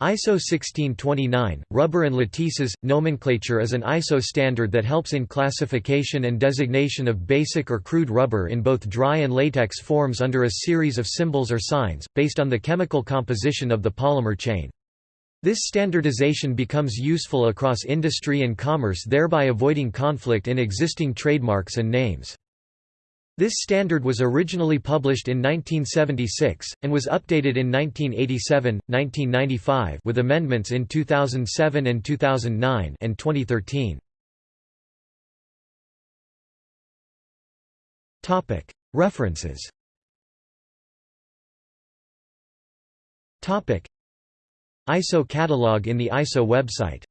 ISO 1629, rubber and latices, nomenclature is an ISO standard that helps in classification and designation of basic or crude rubber in both dry and latex forms under a series of symbols or signs, based on the chemical composition of the polymer chain. This standardization becomes useful across industry and commerce thereby avoiding conflict in existing trademarks and names. This standard was originally published in 1976, and was updated in 1987, 1995 with amendments in 2007 and 2009 and 2013. References ISO catalog in the ISO website